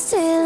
still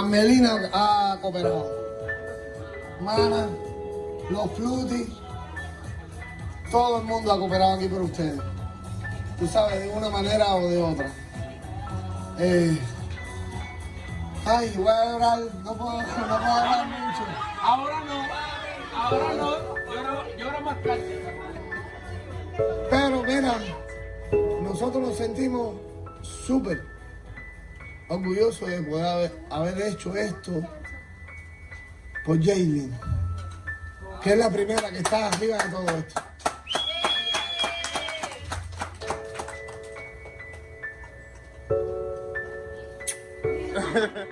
Carmelina ha cooperado. Mana, los Flutis, todo el mundo ha cooperado aquí por ustedes. Tú sabes, de una manera o de otra. Eh, ay, voy a llorar, no puedo, no puedo hablar mucho. Ahora no, ahora no, llora, llora más tarde. Pero mira, nosotros nos sentimos súper orgullosos de poder haber, haber hecho esto por Jaylin, que es la primera que está arriba de todo esto.